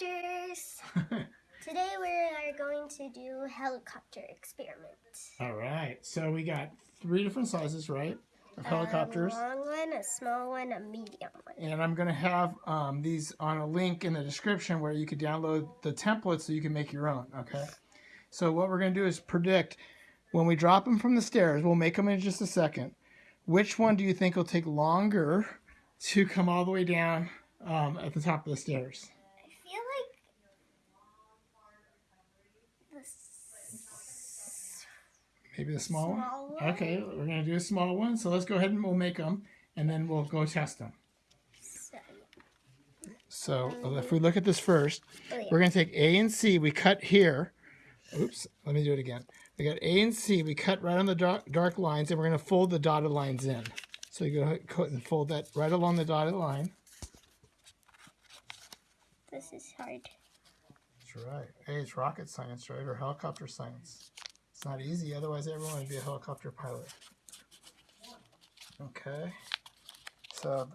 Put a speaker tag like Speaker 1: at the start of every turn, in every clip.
Speaker 1: helicopters. Today we are going to do helicopter experiment.
Speaker 2: All right. So we got three different sizes, right? Of helicopters.
Speaker 1: A long one, a small one, a medium one.
Speaker 2: And I'm going to have um, these on a link in the description where you could download the template so you can make your own, okay? So what we're going to do is predict when we drop them from the stairs, we'll make them in just a second. Which one do you think will take longer to come all the way down um, at the top of the stairs?
Speaker 1: I feel like this
Speaker 2: Maybe the small,
Speaker 1: small
Speaker 2: one?
Speaker 1: one.
Speaker 2: Okay, we're going to do a small one. So let's go ahead and we'll make them and then we'll go test them.
Speaker 1: So,
Speaker 2: So if we look at this first,
Speaker 1: oh, yeah.
Speaker 2: we're going to take A and C. We cut here. Oops, let me do it again. We got A and C. We cut right on the dark, dark lines, and we're going to fold the dotted lines in. So you go ahead and fold that right along the dotted line.
Speaker 1: This is hard.
Speaker 2: That's right. Hey, it's rocket science, right? Or helicopter science. It's not easy, otherwise everyone would be a helicopter pilot. Okay. So,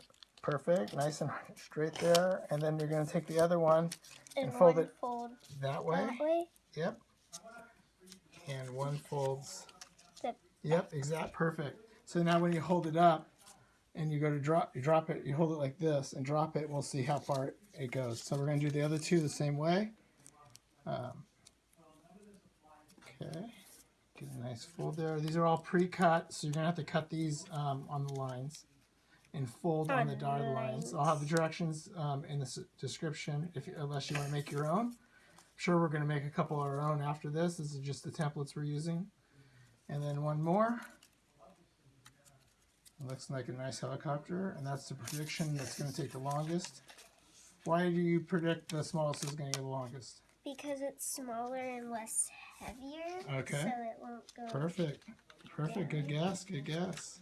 Speaker 2: perfect. Nice and straight there. And then you're going to take the other one
Speaker 1: And,
Speaker 2: And fold
Speaker 1: one
Speaker 2: it
Speaker 1: fold
Speaker 2: that way.
Speaker 1: that way.
Speaker 2: Yep. And one folds.
Speaker 1: The-
Speaker 2: Yep, exact perfect. So now when you hold it up and you go to drop you drop it, you hold it like this and drop it, we'll see how far it, it goes. So we're gonna do the other two the same way. Um, okay. Get a nice fold there. These are all pre-cut, so you're gonna have to cut these um, on the lines and fold on, the dotted lines. I'll have the directions um, in the description if unless you want to make your own I'm sure we're going to make a couple of our own after this. This is just the templates we're using. And then one more. It looks like a nice helicopter, and that's the prediction that's going to take the longest. Why do you predict the smallest is going to go the longest?
Speaker 1: Because it's smaller and less heavier.
Speaker 2: Okay.
Speaker 1: So
Speaker 2: Perfect. Perfect. Good guess. Good guess.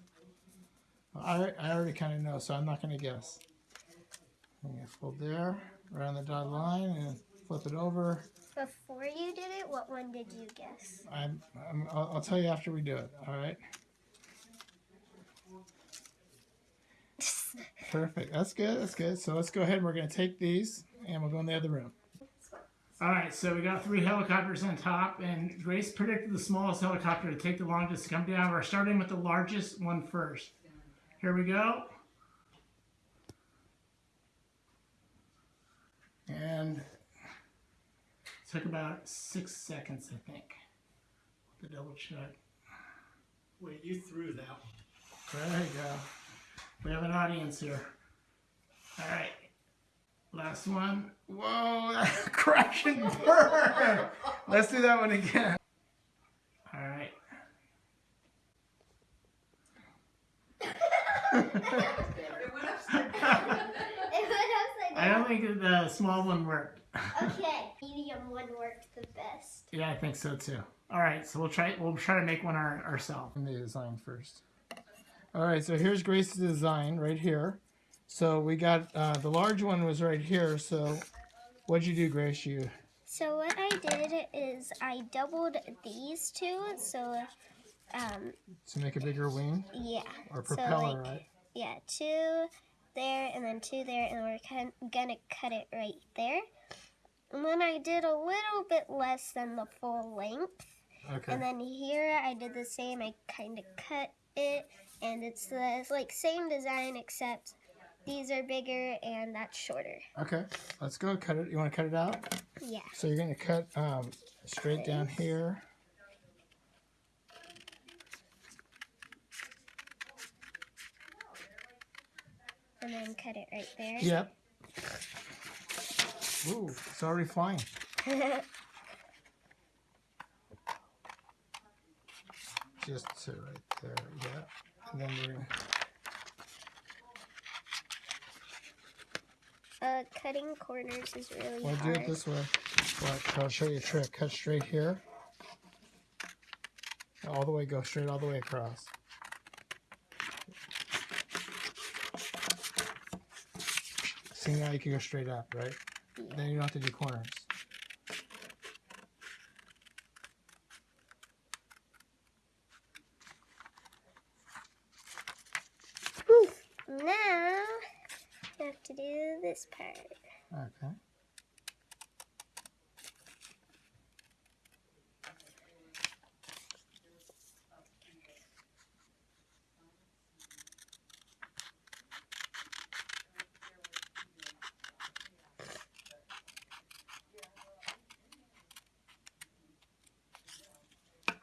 Speaker 2: I, I already kind of know, so I'm not going to guess. I'm going to fold there, around the dotted line, and flip it over.
Speaker 1: Before you did it, what one did you guess?
Speaker 2: I'm, I'm, I'll, I'll tell you after we do it. All right. Perfect. That's good. That's good. So let's go ahead. and We're going to take these and we'll go in the other room. All right. So we got three helicopters on top, and Grace predicted the smallest helicopter to take the longest to come down. We're starting with the largest one first. Here we go. And took about six seconds, I think, to double check.
Speaker 3: Wait, you threw that one.
Speaker 2: There you go. We have an audience here. All right. Last one. Whoa, crash and burn. Let's do that one again. All right.
Speaker 1: It went upside
Speaker 2: I don't think the small one worked.
Speaker 1: Okay, medium one worked the best.
Speaker 2: Yeah, I think so too. All right, so we'll try. We'll try to make one our, ourselves. The design first. All right, so here's Grace's design right here. So we got uh, the large one was right here. So what'd you do, Grace? You
Speaker 1: So what I did is I doubled these two. So, um,
Speaker 2: to make a bigger wing
Speaker 1: yeah.
Speaker 2: or
Speaker 1: So, like,
Speaker 2: right?
Speaker 1: Yeah, two there and then two there, and we're gonna cut it right there. And then I did a little bit less than the full length.
Speaker 2: Okay.
Speaker 1: And then here I did the same. I kind of cut it, and it's the like same design except these are bigger and that's shorter.
Speaker 2: Okay, let's go cut it. You want to cut it out?
Speaker 1: Yeah.
Speaker 2: So you're going to cut um, straight down here.
Speaker 1: And then cut it right there.
Speaker 2: Yep. Ooh, it's already flying. Just to right there, yeah. And then we're going to
Speaker 1: uh, cutting corners is really
Speaker 2: we'll do it this way. But I'll show you a trick. Cut straight here. All the way, go straight all the way across. See now you can go straight up, right? Then you don't have to do corners.
Speaker 1: to do this part.
Speaker 2: Okay.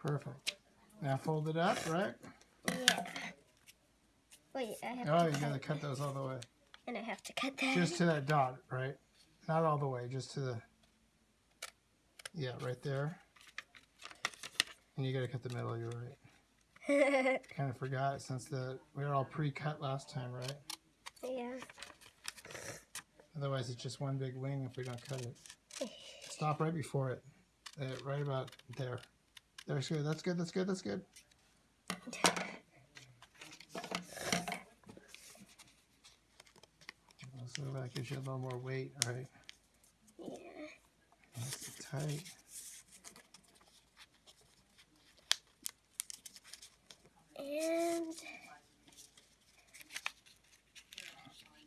Speaker 2: Perfect. Now fold it up, right?
Speaker 1: Yeah. Wait, I have
Speaker 2: oh, you
Speaker 1: cut.
Speaker 2: gotta cut those all the way
Speaker 1: and I have to cut that.
Speaker 2: Just to that dot, right? Not all the way, just to the. Yeah, right there. And you gotta cut the middle. You're right. Kind of forgot since the we were all pre-cut last time, right?
Speaker 1: yeah.
Speaker 2: Otherwise, it's just one big wing if we don't cut it. Stop right before it. Uh, right about there. There's good. That's good. That's good. That's good. So that gives you a little more weight, right?
Speaker 1: Yeah.
Speaker 2: Nice and tight.
Speaker 1: And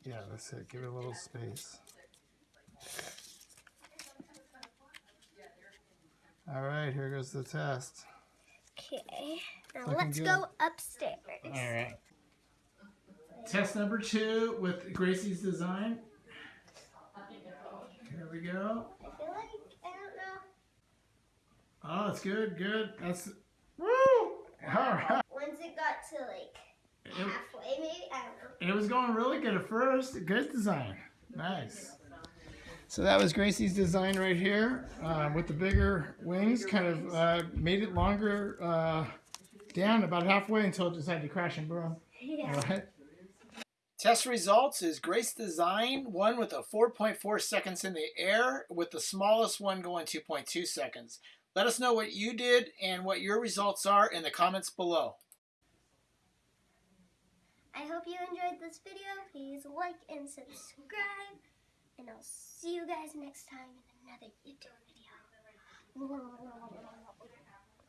Speaker 2: Yeah, that's it. Give it a little space. All right, here goes the test.
Speaker 1: okay. Now
Speaker 2: Looking
Speaker 1: let's
Speaker 2: good.
Speaker 1: go upstairs.
Speaker 2: All right. Test number two with Gracie's design. Here we go.
Speaker 1: I feel like I don't know.
Speaker 2: Oh, it's good, good. That's woo. All right.
Speaker 1: Once it got to like halfway, maybe I don't know.
Speaker 2: it was going really good at first. Good design. Nice. So that was Gracie's design right here uh, with the bigger wings. Kind of uh, made it longer uh, down about halfway until it decided to crash and burn.
Speaker 1: Yeah.
Speaker 2: All right. Test results is Grace Design, one with a 4.4 seconds in the air, with the smallest one going 2.2 seconds. Let us know what you did and what your results are in the comments below.
Speaker 1: I hope you enjoyed this video. Please like and subscribe. And I'll see you guys next time in another YouTube video.